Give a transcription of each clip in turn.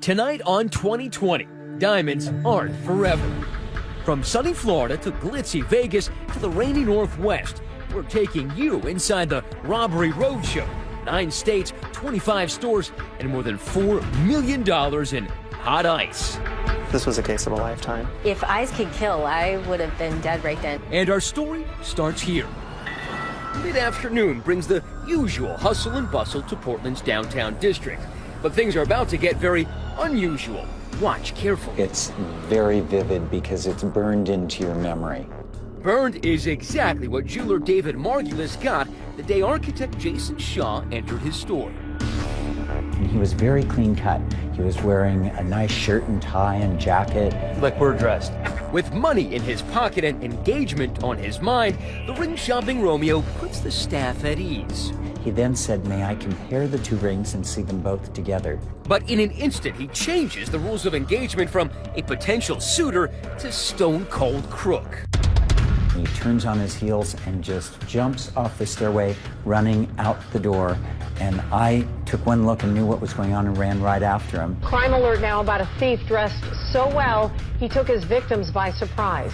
Tonight on 2020, diamonds aren't forever. From sunny Florida to glitzy Vegas to the rainy Northwest, we're taking you inside the Robbery Roadshow. Nine states, 25 stores, and more than $4 million in hot ice. This was a case of a lifetime. If ice could kill, I would have been dead right then. And our story starts here. Mid afternoon brings the usual hustle and bustle to Portland's downtown district. But things are about to get very unusual. Watch carefully. It's very vivid because it's burned into your memory. Burned is exactly what jeweler David Margulis got the day architect Jason Shaw entered his store. He was very clean cut. He was wearing a nice shirt and tie and jacket. Like we're dressed. With money in his pocket and engagement on his mind, the ring shopping Romeo puts the staff at ease. He then said, May I compare the two rings and see them both together? But in an instant, he changes the rules of engagement from a potential suitor to stone cold crook. He turns on his heels and just jumps off the stairway, running out the door. And I took one look and knew what was going on and ran right after him. Crime alert now about a thief dressed so well, he took his victims by surprise.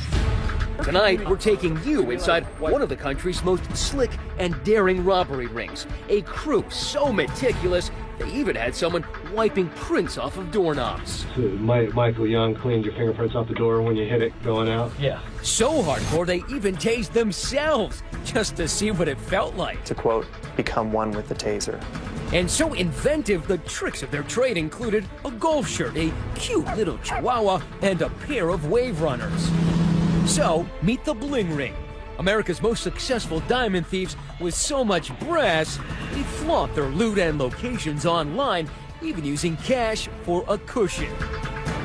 Tonight, we're taking you inside one of the country's most slick and daring robbery rings. A crew so meticulous, they even had someone wiping prints off of doorknobs. Michael Young cleaned your fingerprints off the door when you hit it going out? Yeah. So hardcore, they even tased themselves just to see what it felt like. To quote, become one with the taser. And so inventive, the tricks of their trade included a golf shirt, a cute little chihuahua, and a pair of wave runners. So, meet the Bling Ring. America's most successful diamond thieves with so much brass, they flaunt their loot and locations online, even using cash for a cushion.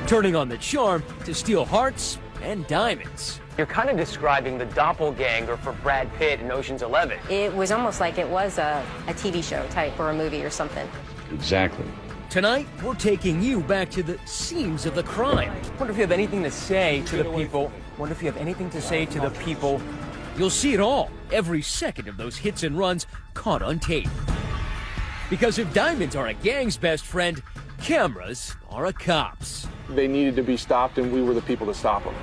Turning on the charm to steal hearts and diamonds. You're kind of describing the doppelganger for Brad Pitt in Ocean's Eleven. It was almost like it was a, a TV show type or a movie or something. Exactly. Tonight, we're taking you back to the scenes of the crime. Wonder if you have anything to say to the people. Wonder if you have anything to say to the people. You'll see it all, every second of those hits and runs caught on tape. Because if diamonds are a gang's best friend, cameras are a cop's. They needed to be stopped, and we were the people to stop them.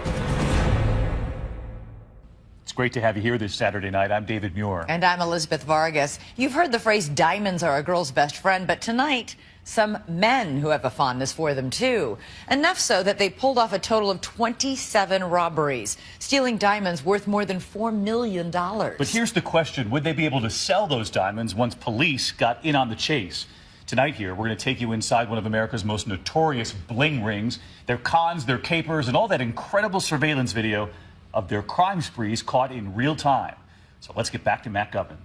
It's great to have you here this Saturday night. I'm David Muir. And I'm Elizabeth Vargas. You've heard the phrase diamonds are a girl's best friend, but tonight, some men who have a fondness for them too. Enough so that they pulled off a total of 27 robberies, stealing diamonds worth more than $4 million. But here's the question would they be able to sell those diamonds once police got in on the chase? Tonight, here, we're going to take you inside one of America's most notorious bling rings, their cons, their capers, and all that incredible surveillance video of their crime sprees caught in real time. So let's get back to Matt Gutman.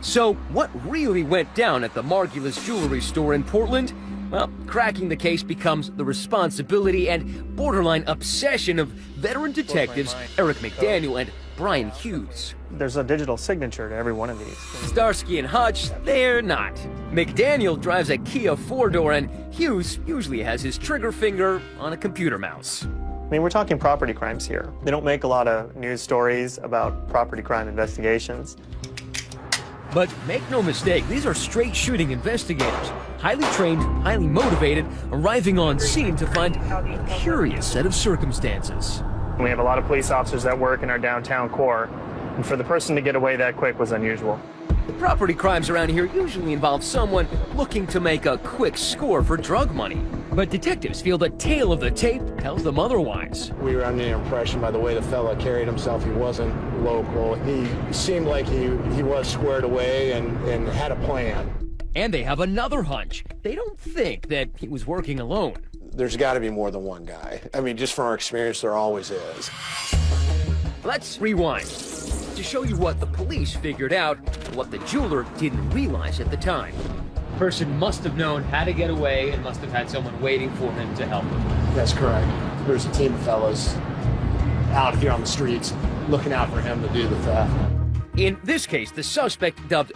So, what really went down at the Margulis jewelry store in Portland? Well, cracking the case becomes the responsibility and borderline obsession of veteran detectives Eric McDaniel and Brian Hughes. There's a digital signature to every one of these. Starsky and Hutch, they're not. McDaniel drives a Kia four-door and Hughes usually has his trigger finger on a computer mouse. I mean, we're talking property crimes here. They don't make a lot of news stories about property crime investigations. But make no mistake, these are straight shooting investigators, highly trained, highly motivated, arriving on scene to find a curious set of circumstances. We have a lot of police officers that work in our downtown core, and for the person to get away that quick was unusual. The property crimes around here usually involve someone looking to make a quick score for drug money. But detectives feel the tale of the tape tells them otherwise. We were under the impression by the way the fella carried himself, he wasn't local. He seemed like he, he was squared away and, and had a plan. And they have another hunch. They don't think that he was working alone. There's got to be more than one guy. I mean, just from our experience, there always is. Let's rewind to show you what the police figured out what the jeweler didn't realize at the time. The person must have known how to get away and must have had someone waiting for him to help him. That's correct. There's a team of fellows out here on the streets looking out for him to do the theft. In this case, the suspect, dubbed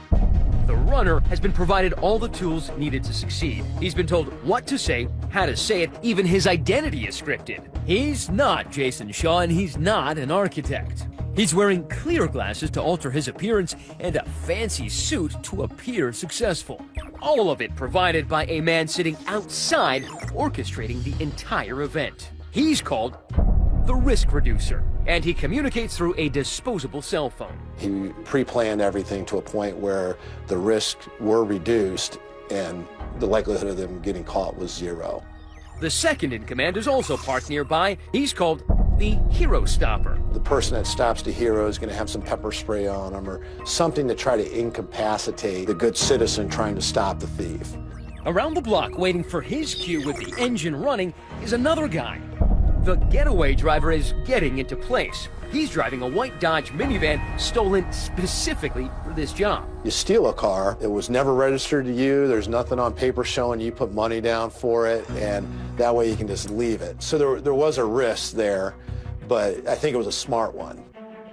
the runner, has been provided all the tools needed to succeed. He's been told what to say, how to say it, even his identity is scripted. He's not Jason Shaw, and he's not an architect. He's wearing clear glasses to alter his appearance and a fancy suit to appear successful. All of it provided by a man sitting outside orchestrating the entire event. He's called the risk reducer, and he communicates through a disposable cell phone. He pre-planned everything to a point where the risks were reduced and the likelihood of them getting caught was zero. The second in command is also parked nearby. He's called the Hero Stopper. The person that stops the hero is going to have some pepper spray on them or something to try to incapacitate the good citizen trying to stop the thief. Around the block, waiting for his cue with the engine running, is another guy. The getaway driver is getting into place. He's driving a white Dodge minivan stolen specifically for this job. You steal a car, it was never registered to you, there's nothing on paper showing you put money down for it, and that way you can just leave it. So there, there was a risk there, but I think it was a smart one.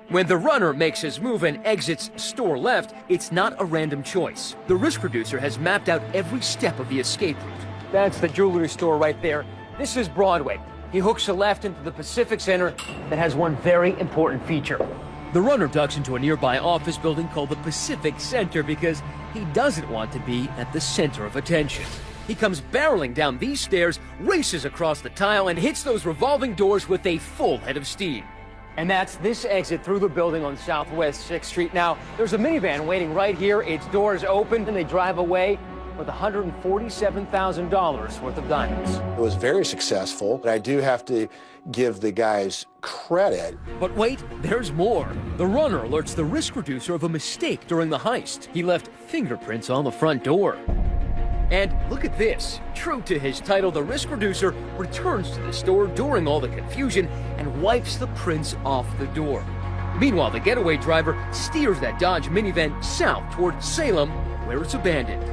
When the runner makes his move and exits store left, it's not a random choice. The risk reducer has mapped out every step of the escape route. That's the jewelry store right there. This is Broadway. He hooks a left into the Pacific Center that has one very important feature. The runner ducks into a nearby office building called the Pacific Center because he doesn't want to be at the center of attention. He comes barreling down these stairs, races across the tile, and hits those revolving doors with a full head of steam. And that's this exit through the building on Southwest 6th Street. Now, there's a minivan waiting right here. Its doors open, and they drive away with $147,000 worth of diamonds. It was very successful, but I do have to give the guys credit. But wait, there's more. The runner alerts the risk reducer of a mistake during the heist. He left fingerprints on the front door. And look at this. True to his title, the risk reducer returns to the store during all the confusion and wipes the prints off the door. Meanwhile, the getaway driver steers that Dodge minivan south toward Salem, where it's abandoned.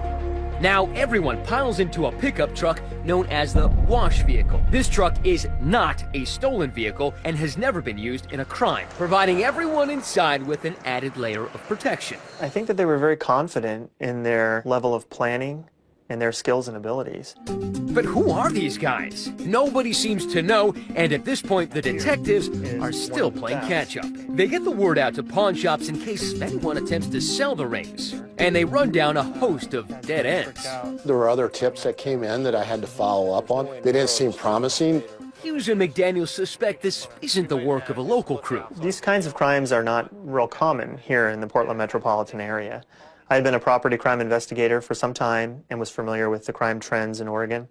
Now everyone piles into a pickup truck known as the wash vehicle. This truck is not a stolen vehicle and has never been used in a crime, providing everyone inside with an added layer of protection. I think that they were very confident in their level of planning and their skills and abilities. But who are these guys? Nobody seems to know, and at this point, the detectives are still playing catch up. They get the word out to pawn shops in case anyone attempts to sell the rings, and they run down a host of dead ends. There were other tips that came in that I had to follow up on. They didn't seem promising. Hughes and McDaniel suspect this isn't the work of a local crew. These kinds of crimes are not real common here in the Portland metropolitan area. I had been a property crime investigator for some time and was familiar with the crime trends in Oregon,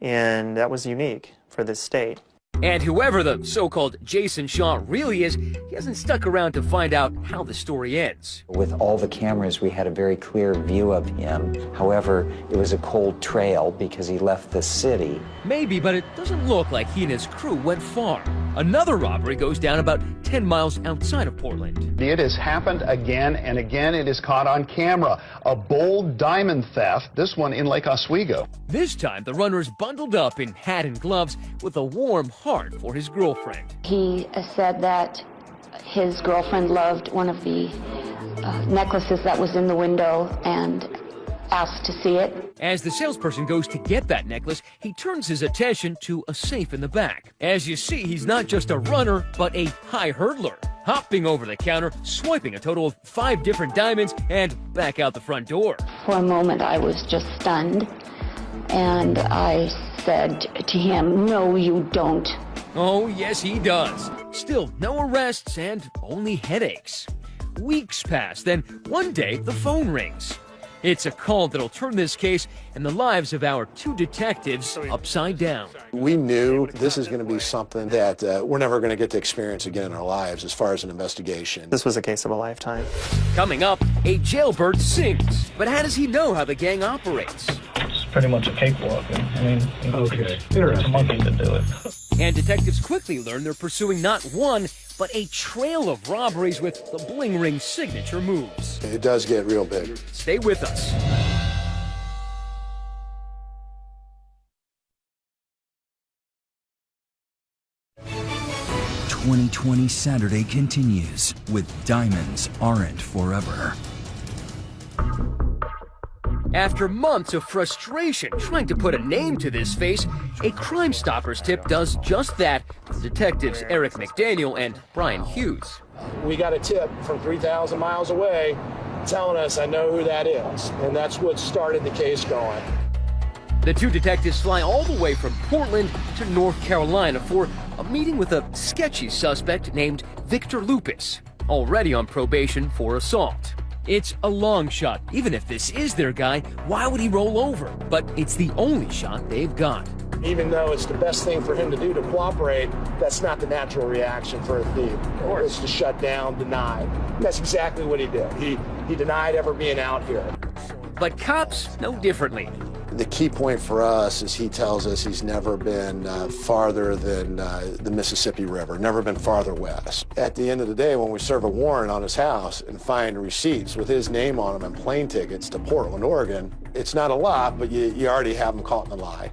and that was unique for this state. And whoever the so-called Jason Shaw really is, he hasn't stuck around to find out how the story ends. With all the cameras, we had a very clear view of him. However, it was a cold trail because he left the city. Maybe, but it doesn't look like he and his crew went far. Another robbery goes down about 10 miles outside of Portland. It has happened again and again. It is caught on camera. A bold diamond theft, this one in Lake Oswego. This time, the runner is bundled up in hat and gloves with a warm heart for his girlfriend. He said that his girlfriend loved one of the uh, necklaces that was in the window and asked to see it. As the salesperson goes to get that necklace, he turns his attention to a safe in the back. As you see, he's not just a runner, but a high hurdler, hopping over the counter, swiping a total of five different diamonds, and back out the front door. For a moment, I was just stunned, and I said to him, No, you don't. Oh, yes, he does. Still, no arrests and only headaches. Weeks pass, then one day the phone rings. It's a call that'll turn this case and the lives of our two detectives upside down. We knew this is going to be something that uh, we're never going to get to experience again in our lives as far as an investigation. This was a case of a lifetime. Coming up, a jailbird sings. But how does he know how the gang operates? It's pretty much a cakewalk. I mean, okay. it's a monkey to do it. And detectives quickly learn they're pursuing not one, but a trail of robberies with the Bling Ring signature moves. It does get real big. Stay with us. Twenty Twenty Saturday continues with Diamonds Aren't Forever. After months of frustration trying to put a name to this face, a Crime Stoppers tip does just that for detectives Eric McDaniel and Brian Hughes. We got a tip from 3,000 miles away telling us I know who that is, and that's what started the case going. The two detectives fly all the way from Portland to North Carolina for a meeting with a sketchy suspect named Victor Lupus, already on probation for assault. It's a long shot. Even if this is their guy, why would he roll over? But it's the only shot they've got. Even though it's the best thing for him to do to cooperate, that's not the natural reaction for a thief. It's to shut down, deny. And that's exactly what he did. He, he denied ever being out here. But cops know differently. The key point for us is he tells us he's never been uh, farther than uh, the Mississippi River, never been farther west. At the end of the day, when we serve a warrant on his house and find receipts with his name on them and plane tickets to Portland, Oregon, it's not a lot, but you, you already have him caught in a lie.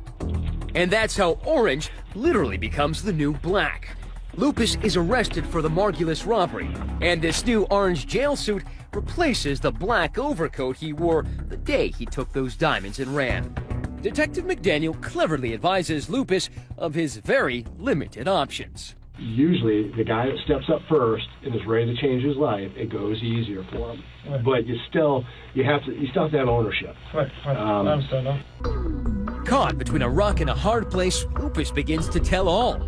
And that's how orange literally becomes the new black. Lupus is arrested for the Margulis robbery, and this new orange jail suit replaces the black overcoat he wore the day he took those diamonds and ran. Detective McDaniel cleverly advises Lupus of his very limited options. Usually, the guy that steps up first and is ready to change his life, it goes easier for him. Right. But you still, you have to, you still have to have ownership. Right, right. Um, I understand that. Caught between a rock and a hard place, Lupus begins to tell all.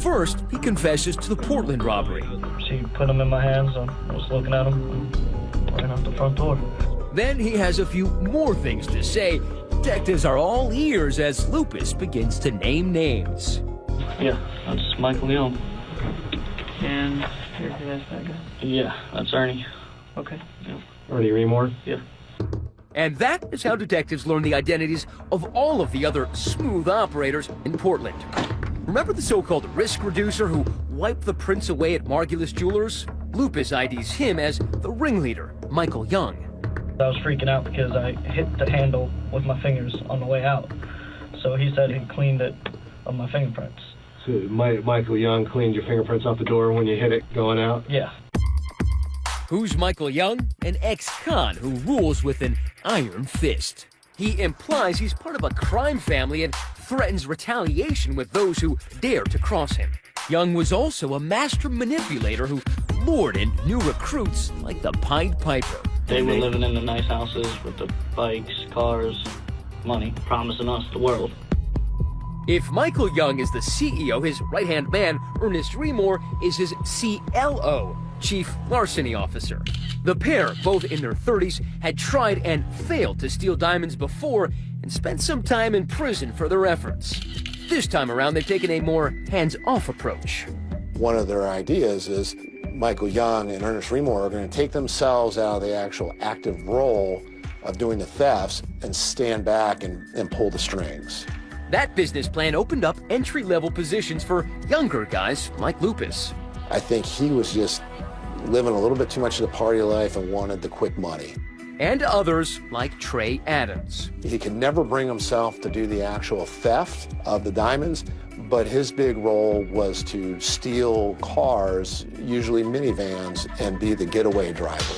First, he confesses to the Portland robbery. She put them in my hands. I was looking at them and ran out the front door. Then he has a few more things to say. Detectives are all ears as Lupus begins to name names. Yeah, that's Michael Young. And here, that's that guy. Yeah, that's Ernie. Okay. Yeah. Ernie Remore? Yeah. And that is how detectives learn the identities of all of the other smooth operators in Portland. Remember the so-called risk reducer who wiped the prints away at Margulis Jewelers? Lupus IDs him as the ringleader, Michael Young. I was freaking out because I hit the handle with my fingers on the way out. So he said he cleaned it of my fingerprints. So Michael Young cleaned your fingerprints off the door when you hit it going out? Yeah. Who's Michael Young? An ex-con who rules with an iron fist. He implies he's part of a crime family and threatens retaliation with those who dare to cross him. Young was also a master manipulator who lured in new recruits like the Pied Piper. They were living in the nice houses with the bikes, cars, money, promising us the world. If Michael Young is the CEO, his right-hand man, Ernest Remore, is his CLO, Chief Larceny Officer. The pair, both in their 30s, had tried and failed to steal diamonds before and spent some time in prison for their efforts. This time around, they've taken a more hands-off approach. One of their ideas is Michael Young and Ernest Remore are going to take themselves out of the actual active role of doing the thefts and stand back and, and pull the strings. That business plan opened up entry-level positions for younger guys like Lupus. I think he was just living a little bit too much of the party life and wanted the quick money. And others like Trey Adams. He could never bring himself to do the actual theft of the diamonds, but his big role was to steal cars, usually minivans, and be the getaway driver.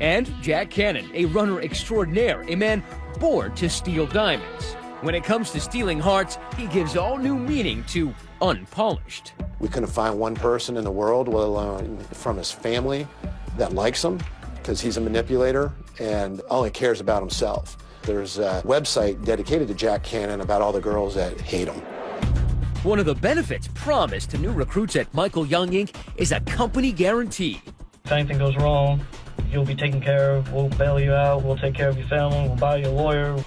And Jack Cannon, a runner extraordinaire, a man born to steal diamonds. When it comes to stealing hearts, he gives all new meaning to unpolished. We couldn't find one person in the world, let alone from his family, that likes him because he's a manipulator and only cares about himself. There's a website dedicated to Jack Cannon about all the girls that hate him. One of the benefits promised to new recruits at Michael Young Inc. is a company guarantee. If anything goes wrong, you'll be taken care of. We'll bail you out. We'll take care of your family. We'll buy you a lawyer.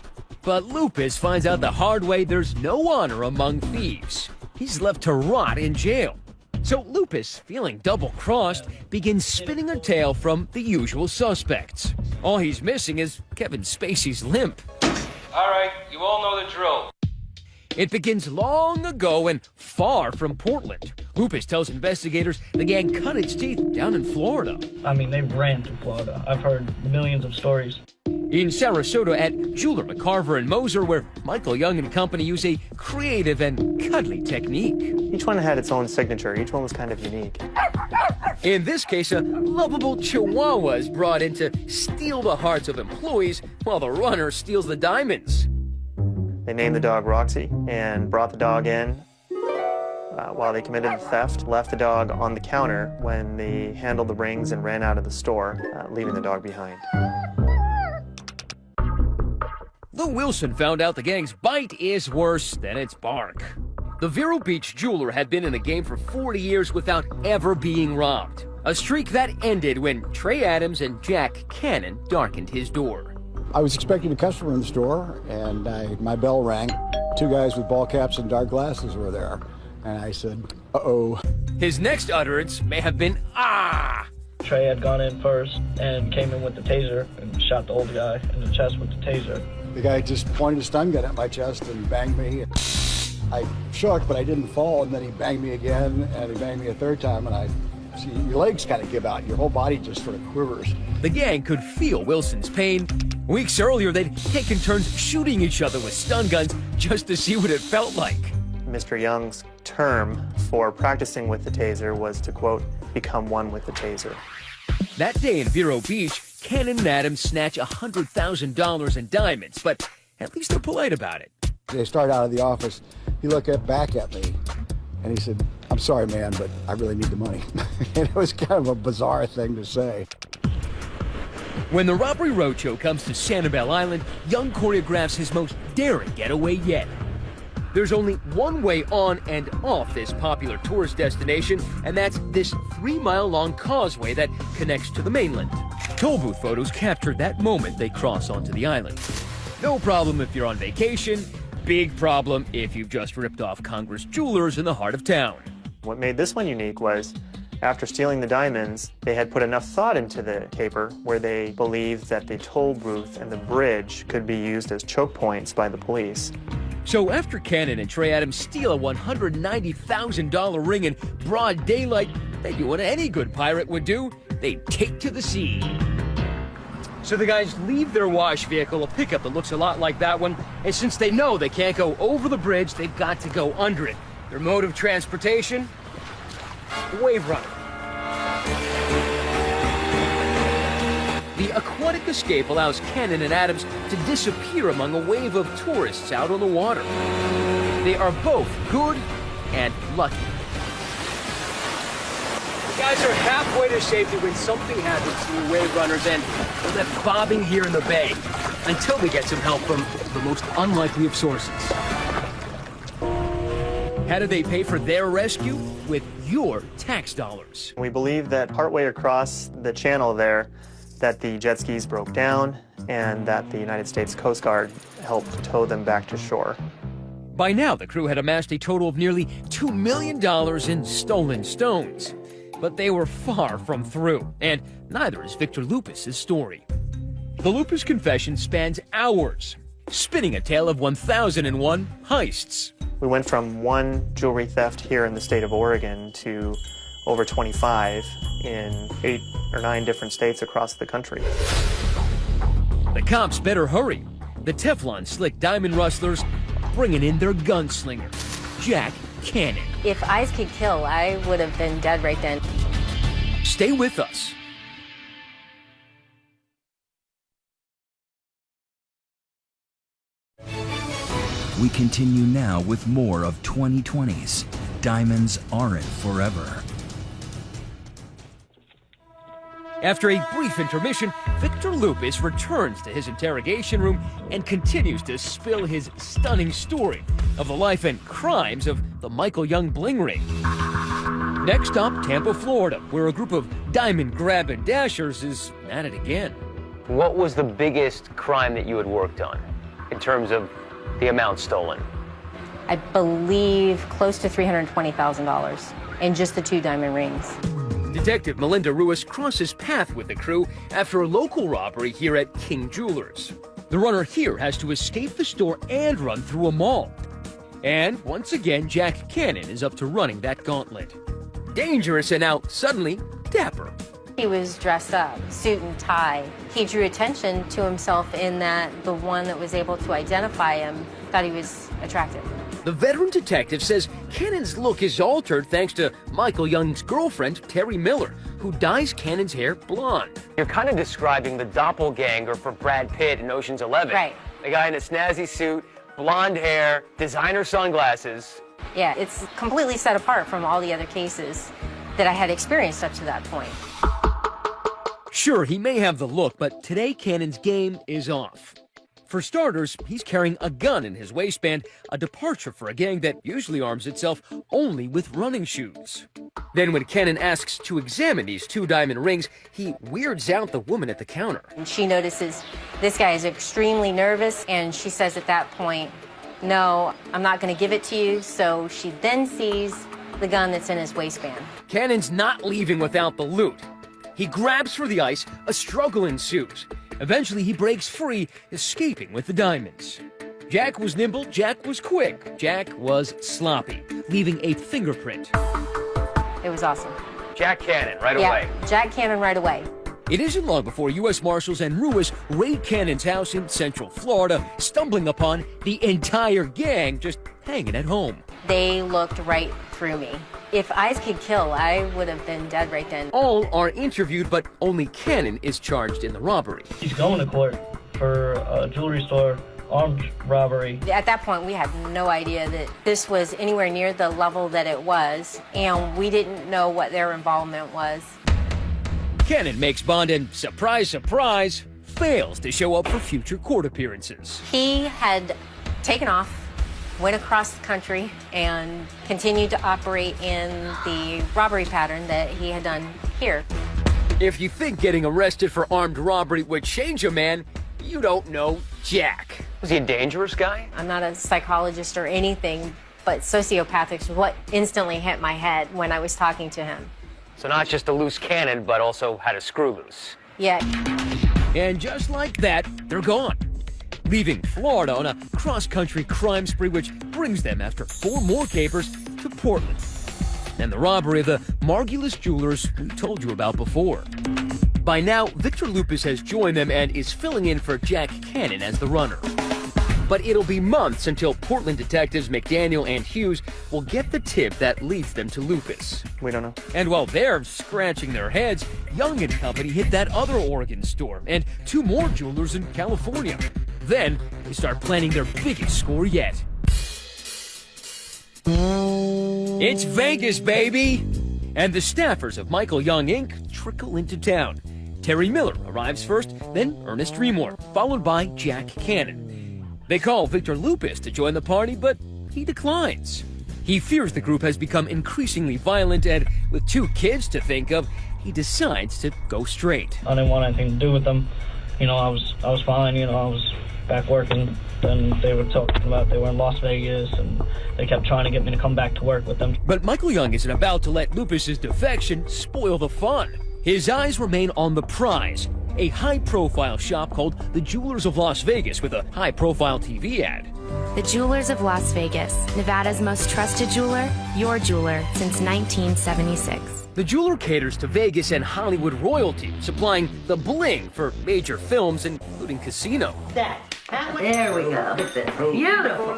But Lupus finds out the hard way there's no honor among thieves. He's left to rot in jail. So Lupus, feeling double-crossed, begins spinning a tale from the usual suspects. All he's missing is Kevin Spacey's limp. All right, you all know the drill. It begins long ago and far from Portland. Lupus tells investigators the gang cut its teeth down in Florida. I mean, they ran to Florida. I've heard millions of stories. In Sarasota at Jeweler McCarver and Moser, where Michael Young and company use a creative and cuddly technique. Each one had its own signature. Each one was kind of unique. In this case, a lovable chihuahua is brought in to steal the hearts of employees while the runner steals the diamonds. They named the dog Roxy and brought the dog in uh, while they committed the theft, left the dog on the counter when they handled the rings and ran out of the store, uh, leaving the dog behind. Lou Wilson found out the gang's bite is worse than its bark. The Vero Beach jeweler had been in the game for 40 years without ever being robbed. A streak that ended when Trey Adams and Jack Cannon darkened his door. I was expecting a customer in the store, and I, my bell rang. Two guys with ball caps and dark glasses were there. And I said, uh-oh. His next utterance may have been, ah! Trey had gone in first and came in with the taser and shot the old guy in the chest with the taser. The guy just pointed a stun gun at my chest and banged me. I shook, but I didn't fall, and then he banged me again, and he banged me a third time, and I see your legs kind of give out. Your whole body just sort of quivers. The gang could feel Wilson's pain. Weeks earlier, they'd taken turns shooting each other with stun guns just to see what it felt like. Mr. Young's term for practicing with the taser was to, quote, become one with the taser. That day in Vero Beach, Cannon and Adams snatch $100,000 in diamonds, but at least they're polite about it. They start out of the office. He looked back at me, and he said, I'm sorry, man, but I really need the money. and it was kind of a bizarre thing to say. When the Robbery Roadshow comes to Sanibel Island, Young choreographs his most daring getaway yet. There's only one way on and off this popular tourist destination, and that's this three-mile-long causeway that connects to the mainland. Toll booth photos captured that moment they cross onto the island. No problem if you're on vacation, big problem if you've just ripped off Congress Jewelers in the heart of town. What made this one unique was after stealing the diamonds, they had put enough thought into the paper where they believed that the toll booth and the bridge could be used as choke points by the police. So after Cannon and Trey Adams steal a $190,000 ring in broad daylight, they do what any good pirate would do. They take to the sea. So the guys leave their wash vehicle, a pickup that looks a lot like that one, and since they know they can't go over the bridge, they've got to go under it. Their mode of transportation? Wave Runner. The aquatic escape allows Cannon and Adams to disappear among a wave of tourists out on the water. They are both good and lucky. The guys are halfway to safety when something happens to the wave runners and they're left bobbing here in the bay until we get some help from the most unlikely of sources. How do they pay for their rescue? With your tax dollars. We believe that partway across the channel there, that the jet skis broke down and that the United States Coast Guard helped tow them back to shore. By now, the crew had amassed a total of nearly $2 million in stolen stones. But they were far from through, and neither is Victor Lupus's story. The Lupus confession spans hours, spinning a tale of 1,001 heists. We went from one jewelry theft here in the state of Oregon to over 25 in eight or nine different states across the country. The cops better hurry. The Teflon slick diamond rustlers bringing in their gunslinger, Jack Cannon. If eyes could kill, I would have been dead right then. Stay with us. We continue now with more of 2020's Diamonds Aren't Forever. After a brief intermission, Victor Lupus returns to his interrogation room and continues to spill his stunning story of the life and crimes of the Michael Young Bling Ring. Next up, Tampa, Florida, where a group of diamond grab and dashers is at it again. What was the biggest crime that you had worked on in terms of the amount stolen? I believe close to $320,000 in just the two diamond rings. Detective Melinda Ruiz crosses path with the crew after a local robbery here at King Jewelers. The runner here has to escape the store and run through a mall. And once again, Jack Cannon is up to running that gauntlet. Dangerous and now suddenly dapper. He was dressed up, suit and tie. He drew attention to himself in that the one that was able to identify him thought he was attractive. The veteran detective says Cannon's look is altered thanks to Michael Young's girlfriend, Terry Miller, who dyes Cannon's hair blonde. You're kind of describing the doppelganger for Brad Pitt in Ocean's Eleven. Right. The guy in a snazzy suit, blonde hair, designer sunglasses. Yeah, it's completely set apart from all the other cases that I had experienced up to that point. Sure, he may have the look, but today Cannon's game is off. For starters, he's carrying a gun in his waistband, a departure for a gang that usually arms itself only with running shoes. Then when Cannon asks to examine these two diamond rings, he weirds out the woman at the counter. And she notices this guy is extremely nervous, and she says at that point, no, I'm not going to give it to you. So she then sees the gun that's in his waistband. Cannon's not leaving without the loot. He grabs for the ice, a struggle ensues. Eventually, he breaks free, escaping with the diamonds. Jack was nimble, Jack was quick, Jack was sloppy, leaving a fingerprint. It was awesome. Jack Cannon, right yeah, away. Jack Cannon right away. It isn't long before U.S. Marshals and Ruiz raid Cannon's house in Central Florida, stumbling upon the entire gang just hanging at home. They looked right through me. If eyes could kill, I would have been dead right then. All are interviewed, but only Cannon is charged in the robbery. He's going to court for a jewelry store armed robbery. At that point, we had no idea that this was anywhere near the level that it was, and we didn't know what their involvement was. Cannon makes bond and, surprise, surprise, fails to show up for future court appearances. He had taken off, went across the country, and continued to operate in the robbery pattern that he had done here. If you think getting arrested for armed robbery would change a man, you don't know Jack. Was he a dangerous guy? I'm not a psychologist or anything, but sociopathic is what instantly hit my head when I was talking to him. So not just a loose cannon, but also had a screw loose. Yeah. And just like that, they're gone. Leaving Florida on a cross-country crime spree which brings them, after four more capers, to Portland. And the robbery of the Margulis Jewelers we told you about before. By now, Victor Lupus has joined them and is filling in for Jack Cannon as the runner. But it'll be months until Portland detectives McDaniel and Hughes will get the tip that leads them to Lupus. We don't know. And while they're scratching their heads, Young and Company hit that other Oregon store and two more jewelers in California. Then they start planning their biggest score yet. It's Vegas, baby! And the staffers of Michael Young Inc. trickle into town. Terry Miller arrives first, then Ernest Remore, followed by Jack Cannon. They call Victor Lupus to join the party, but he declines. He fears the group has become increasingly violent, and with two kids to think of, he decides to go straight. I didn't want anything to do with them. You know, I was I was fine. You know, I was back working. Then they were talking about they were in Las Vegas, and they kept trying to get me to come back to work with them. But Michael Young isn't about to let Lupus's defection spoil the fun. His eyes remain on the prize, a high-profile shop called the Jewelers of Las Vegas with a high-profile TV ad. The Jewelers of Las Vegas, Nevada's most trusted jeweler, your jeweler since 1976. The jeweler caters to Vegas and Hollywood royalty, supplying the bling for major films, including Casino. There we go. Beautiful.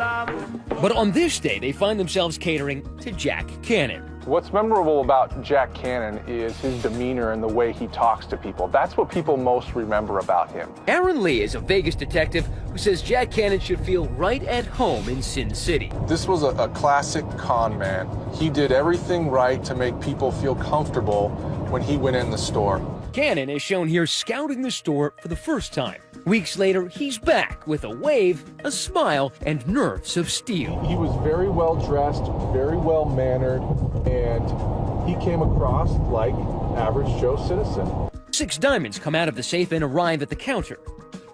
But on this day, they find themselves catering to Jack Cannon. What's memorable about Jack Cannon is his demeanor and the way he talks to people. That's what people most remember about him. Aaron Lee is a Vegas detective who says Jack Cannon should feel right at home in Sin City. This was a, a classic con man. He did everything right to make people feel comfortable when he went in the store. Cannon is shown here scouting the store for the first time. Weeks later, he's back with a wave, a smile, and nerves of steel. He was very well dressed, very well mannered, and he came across like average Joe citizen. Six diamonds come out of the safe and arrive at the counter.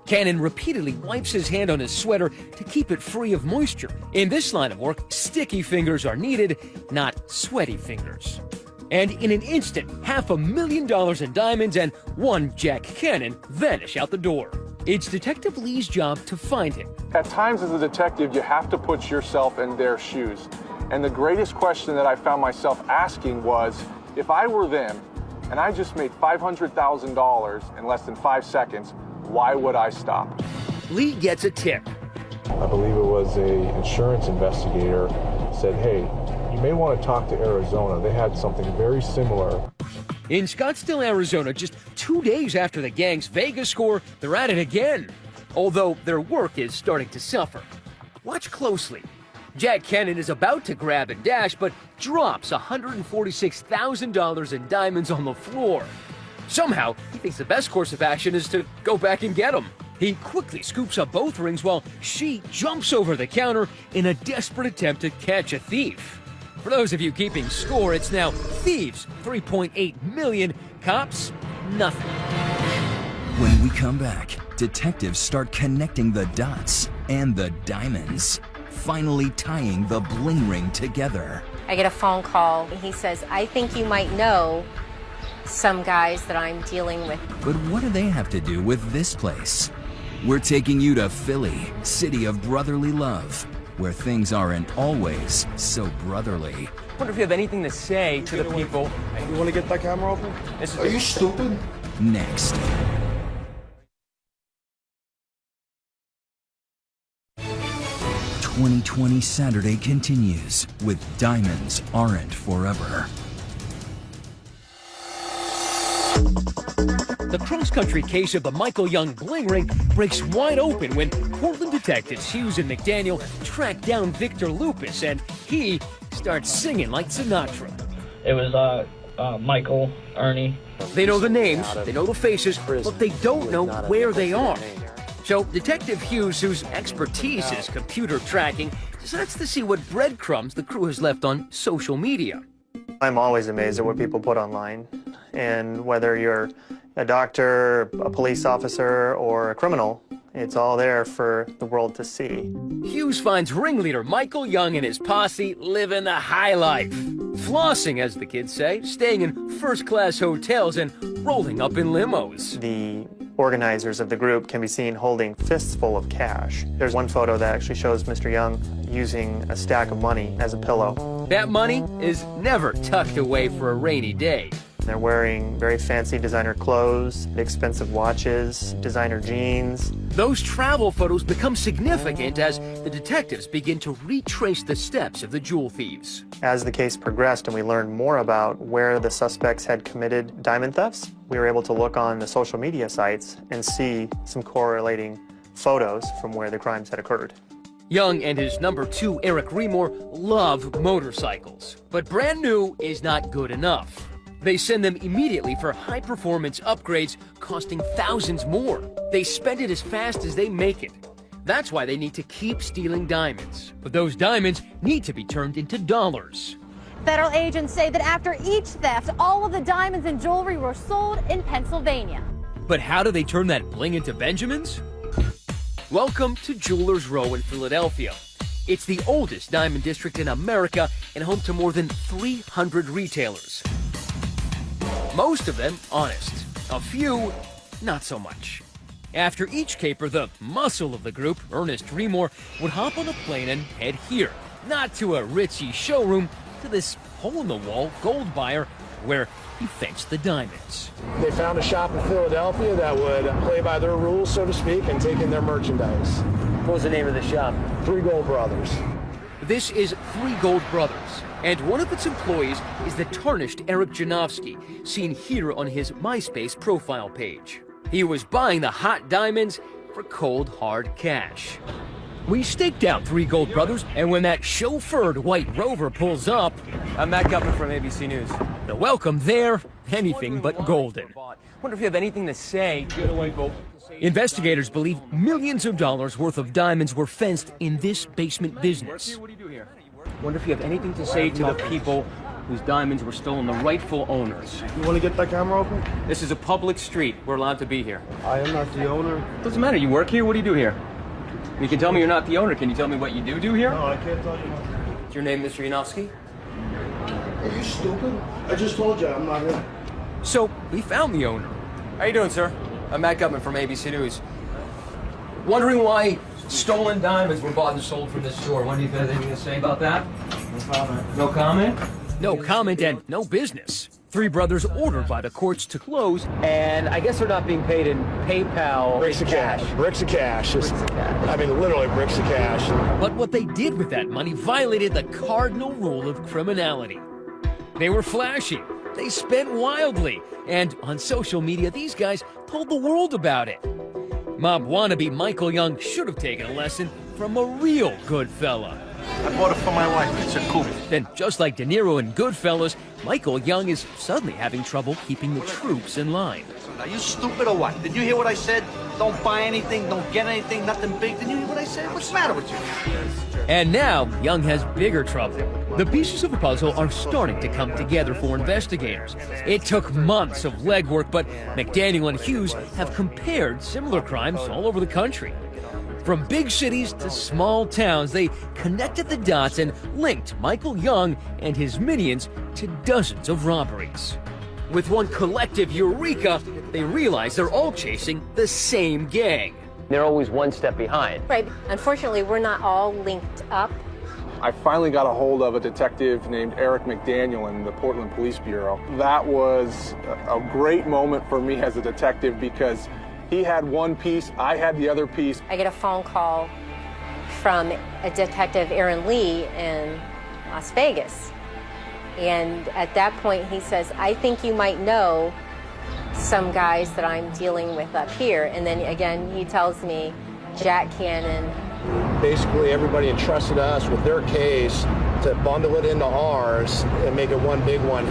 Cannon repeatedly wipes his hand on his sweater to keep it free of moisture. In this line of work, sticky fingers are needed, not sweaty fingers. And in an instant, half a million dollars in diamonds and one Jack Cannon vanish out the door. It's Detective Lee's job to find him. At times as a detective, you have to put yourself in their shoes. And the greatest question that I found myself asking was, if I were them, and I just made $500,000 in less than five seconds, why would I stop? Lee gets a tip. I believe it was a insurance investigator, said, hey, you may want to talk to Arizona. They had something very similar. In Scottsdale, Arizona, just two days after the gang's Vegas score, they're at it again. Although their work is starting to suffer. Watch closely. Jack Cannon is about to grab and dash, but drops $146,000 in diamonds on the floor. Somehow, he thinks the best course of action is to go back and get them. He quickly scoops up both rings while she jumps over the counter in a desperate attempt to catch a thief. For those of you keeping score, it's now thieves 3.8 million, cops nothing. When we come back, detectives start connecting the dots and the diamonds, finally tying the bling ring together. I get a phone call. and He says, I think you might know some guys that I'm dealing with. But what do they have to do with this place? We're taking you to Philly, city of brotherly love, where things aren't always so brotherly. I Wonder if you have anything to say to the people. You want to get that camera open? Are you stupid? Next. Twenty Twenty Saturday continues with Diamonds Aren't Forever. The cross-country case of the Michael Young bling ring breaks wide open when Portland detectives Hughes and McDaniel track down Victor Lupus, and he starts singing like Sinatra. It was uh, uh, Michael, Ernie. They know the names, they know the faces, but they don't know where they are. So Detective Hughes, whose expertise is computer tracking, decides to see what breadcrumbs the crew has left on social media. I'm always amazed at what people put online. And whether you're a doctor, a police officer, or a criminal, it's all there for the world to see. Hughes finds ringleader Michael Young and his posse living the high life. Flossing, as the kids say, staying in first-class hotels and rolling up in limos. The organizers of the group can be seen holding fists full of cash. There's one photo that actually shows Mr. Young using a stack of money as a pillow. That money is never tucked away for a rainy day. They're wearing very fancy designer clothes, expensive watches, designer jeans. Those travel photos become significant as the detectives begin to retrace the steps of the jewel thieves. As the case progressed and we learned more about where the suspects had committed diamond thefts, we were able to look on the social media sites and see some correlating photos from where the crimes had occurred. Young and his number two, Eric Remore, love motorcycles. But brand new is not good enough. They send them immediately for high-performance upgrades costing thousands more. They spend it as fast as they make it. That's why they need to keep stealing diamonds. But those diamonds need to be turned into dollars. Federal agents say that after each theft, all of the diamonds and jewelry were sold in Pennsylvania. But how do they turn that bling into Benjamins? Welcome to Jewelers Row in Philadelphia. It's the oldest diamond district in America and home to more than 300 retailers. Most of them honest, a few not so much. After each caper, the muscle of the group, Ernest Remore, would hop on a plane and head here, not to a Ritchie showroom, to this hole-in-the-wall gold buyer where he fenced the diamonds. They found a shop in Philadelphia that would play by their rules, so to speak, and take in their merchandise. What was the name of the shop? Three Gold Brothers. This is Three Gold Brothers, and one of its employees is the tarnished Eric Janowski, seen here on his MySpace profile page. He was buying the hot diamonds for cold, hard cash. We staked out Three Gold Brothers, and when that chauffeured white rover pulls up... I'm Matt Gutman from ABC News. The welcome there, anything but golden. Wonder if you have anything to say. Away, Investigators believe millions of dollars worth of diamonds were fenced in this basement business. Wonder if you have anything to say to the people whose diamonds were stolen, the rightful owners. You want to get that camera open? This is a public street. We're allowed to be here. I am not the owner. Doesn't matter. You work here. What do you do here? You can tell me you're not the owner. Can you tell me what you do do here? No, I can't tell you. Is your name Mr. Yanofsky? Are you stupid? I just told you I'm not him. So, we found the owner. How you doing, sir? I'm Matt Gutman from ABC News. Wondering why stolen diamonds were bought and sold from this store. What do you have anything to say about that? No comment. No comment? No comment and no business. three brothers ordered by the courts to close. And I guess they're not being paid in PayPal. Bricks of cash. Bricks of cash. Just, I mean, literally bricks of cash. But what they did with that money violated the cardinal rule of criminality. They were flashy, they spent wildly, and on social media, these guys told the world about it. Mob wannabe Michael Young should have taken a lesson from a real good fella. I bought it for my wife. It's a coupe. Then, just like De Niro in Goodfellas, Michael Young is suddenly having trouble keeping the troops in line. Are you stupid or what? Did you hear what I said? Don't buy anything, don't get anything, nothing big. Did you hear what I said? What's the matter with you? And now, Young has bigger trouble. The pieces of the puzzle are starting to come together for investigators. It took months of legwork, but McDaniel and Hughes have compared similar crimes all over the country. From big cities to small towns, they connected the dots and linked Michael Young and his minions to dozens of robberies. With one collective eureka, they realize they're all chasing the same gang. They're always one step behind. Right. Unfortunately, we're not all linked up. I finally got a hold of a detective named Eric McDaniel in the Portland Police Bureau. That was a great moment for me as a detective because he had one piece, I had the other piece. I get a phone call from a detective, Aaron Lee, in Las Vegas. And at that point, he says, I think you might know some guys that I'm dealing with up here. And then again, he tells me Jack Cannon. Basically, everybody entrusted us with their case to bundle it into ours and make it one big one.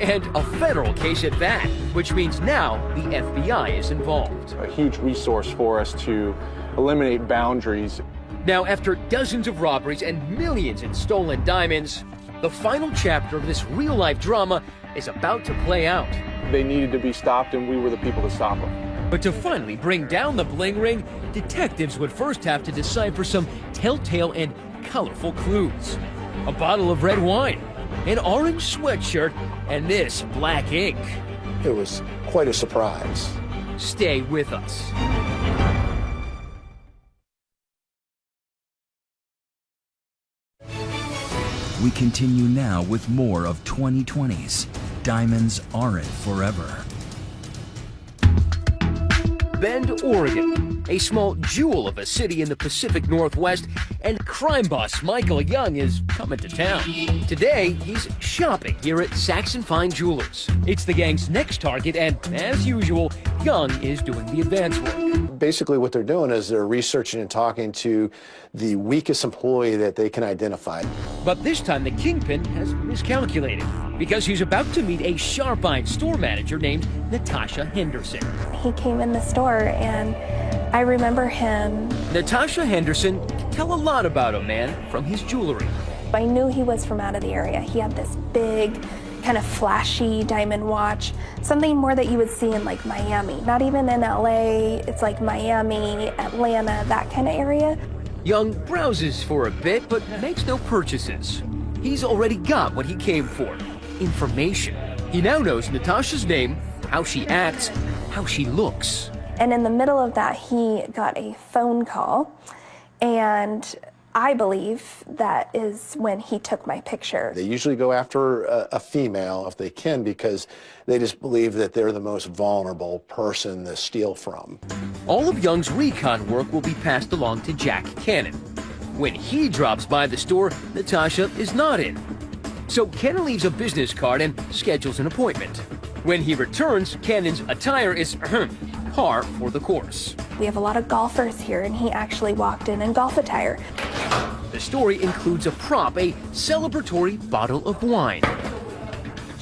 And a federal case at that, which means now the FBI is involved. A huge resource for us to eliminate boundaries. Now, after dozens of robberies and millions in stolen diamonds, the final chapter of this real life drama is about to play out. They needed to be stopped, and we were the people to stop them. But to finally bring down the bling ring, detectives would first have to decipher some telltale and colorful clues. A bottle of red wine, an orange sweatshirt, and this black ink. It was quite a surprise. Stay with us. We continue now with more of 2020's Diamonds Aren't Forever. Bend, Oregon, a small jewel of a city in the Pacific Northwest, and crime boss Michael Young is coming to town. Today, he's shopping here at Saxon Fine Jewelers. It's the gang's next target, and as usual, Young is doing the advance work. Basically, what they're doing is they're researching and talking to the weakest employee that they can identify. But this time, the kingpin has miscalculated because he's about to meet a sharp-eyed store manager named Natasha Henderson. He came in the store and I remember him. Natasha Henderson can tell a lot about a man from his jewelry. I knew he was from out of the area. He had this big, kind of flashy diamond watch, something more that you would see in like Miami. Not even in LA, it's like Miami, Atlanta, that kind of area. Young browses for a bit, but makes no purchases. He's already got what he came for information. He now knows Natasha's name, how she acts, how she looks. And in the middle of that, he got a phone call, and I believe that is when he took my picture. They usually go after a, a, female if they can because they just believe that they're the most vulnerable person to steal from. All of Young's recon work will be passed along to Jack Cannon. When he drops by the store, Natasha is not in. So Cannon leaves a business card and schedules an appointment. When he returns, Cannon's attire is par for the course. We have a lot of golfers here, and he actually walked in in golf attire. The story includes a prop, a celebratory bottle of wine.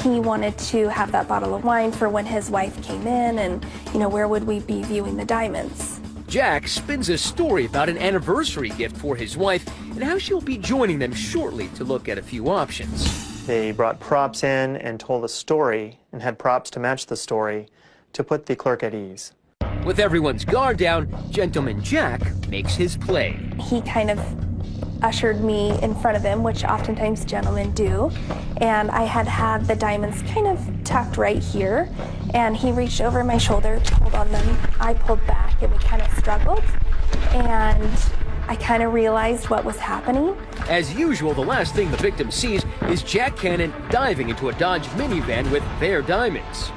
He wanted to have that bottle of wine for when his wife came in, and, you know, where would we be viewing the diamonds? Jack spins a story about an anniversary gift for his wife and how she'll be joining them shortly to look at a few options. They brought props in and told a story and had props to match the story to put the clerk at ease. With everyone's guard down, Gentleman Jack makes his play. He kind of ushered me in front of him, which oftentimes gentlemen do. And I had had the diamonds kind of tucked right here. And he reached over my shoulder, pulled on them. I pulled back and we kind of struggled. And I kind of realized what was happening. As usual, the last thing the victim sees is Jack Cannon diving into a Dodge minivan with their diamonds.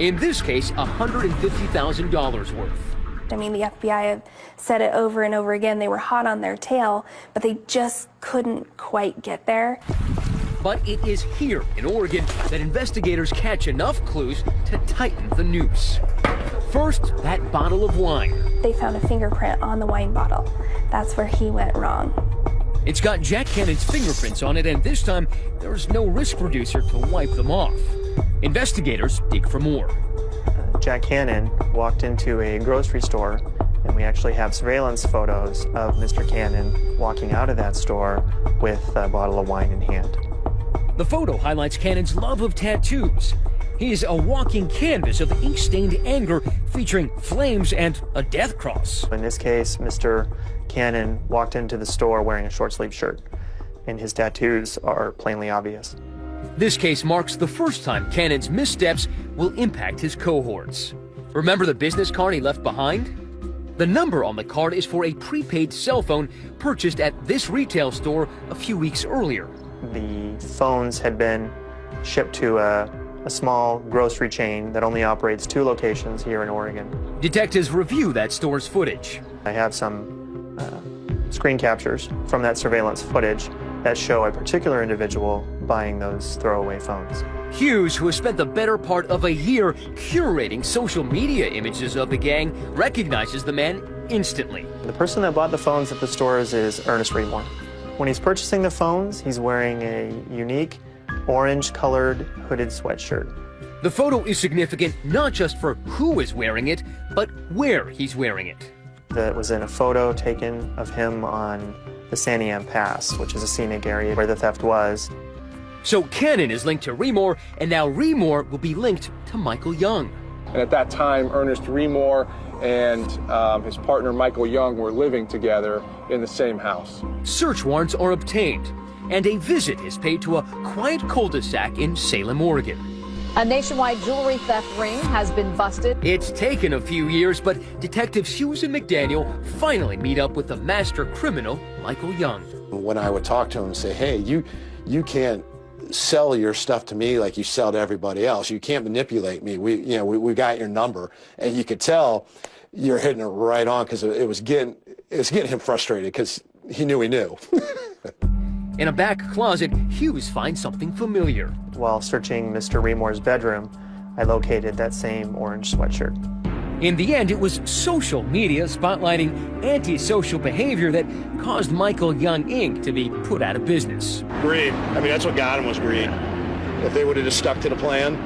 In this case, $150,000 worth. I mean, the FBI have said it over and over again. They were hot on their tail, but they just couldn't quite get there. But it is here in Oregon that investigators catch enough clues to tighten the noose. First, that bottle of wine. They found a fingerprint on the wine bottle. That's where he went wrong. It's got Jack Cannon's fingerprints on it, and this time there's no risk reducer to wipe them off. Investigators dig for more. Uh, Jack Cannon walked into a grocery store, and we actually have surveillance photos of Mr. Cannon walking out of that store with a bottle of wine in hand. The photo highlights Cannon's love of tattoos. He's a walking canvas of ink-stained anger featuring flames and a death cross. In this case, Mr. Cannon walked into the store wearing a short-sleeved shirt, and his tattoos are plainly obvious. This case marks the first time Cannon's missteps will impact his cohorts. Remember the business card he left behind? The number on the card is for a prepaid cell phone purchased at this retail store a few weeks earlier. The phones had been shipped to a, a small grocery chain that only operates two locations here in Oregon. Detectives review that store's footage. I have some uh, screen captures from that surveillance footage that show a particular individual buying those throwaway phones. Hughes, who has spent the better part of a year curating social media images of the gang, recognizes the man instantly. The person that bought the phones at the stores is Ernest Remore. When he's purchasing the phones, he's wearing a unique orange-colored hooded sweatshirt. The photo is significant not just for who is wearing it, but where he's wearing it. That was in a photo taken of him on the Santiam Pass, which is a scenic area where the theft was. So Cannon is linked to Remore, and now Remore will be linked to Michael Young. And at that time, Ernest Remore and um, his partner Michael Young were living together in the same house. Search warrants are obtained, and a visit is paid to a quiet cul-de-sac in Salem, Oregon. A nationwide jewelry theft ring has been busted. It's taken a few years, but detectives Hughes and McDaniel finally meet up with the master criminal, Michael Young. When I would talk to him and say, hey, you, you can't sell your stuff to me like you sell to everybody else. You can't manipulate me. We, you know, we, we got your number. And you could tell you're hitting it right on because it was getting, it was getting him frustrated because he knew he knew. In a back closet, Hughes finds something familiar. While searching Mr. Remore's bedroom, I located that same orange sweatshirt. In the end, it was social media spotlighting antisocial behavior that caused Michael Young Inc. to be put out of business. Greed. I mean, that's what got him was greed. If they would have just stuck to the plan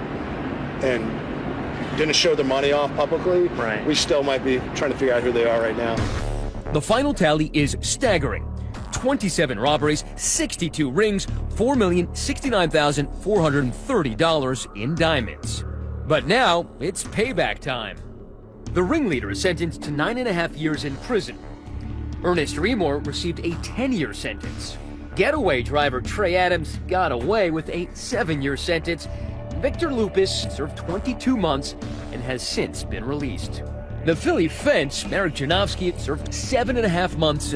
and didn't show their money off publicly, right. we still might be trying to figure out who they are right now. The final tally is staggering. 27 robberies, 62 rings, $4,069,430 in diamonds. But now, it's payback time. The ringleader is sentenced to nine and a half years in prison. Ernest Remore received a 10-year sentence. Getaway driver Trey Adams got away with a seven-year sentence. Victor Lupus served 22 months and has since been released. The Philly fence, Merrick Janowski, served seven and a half months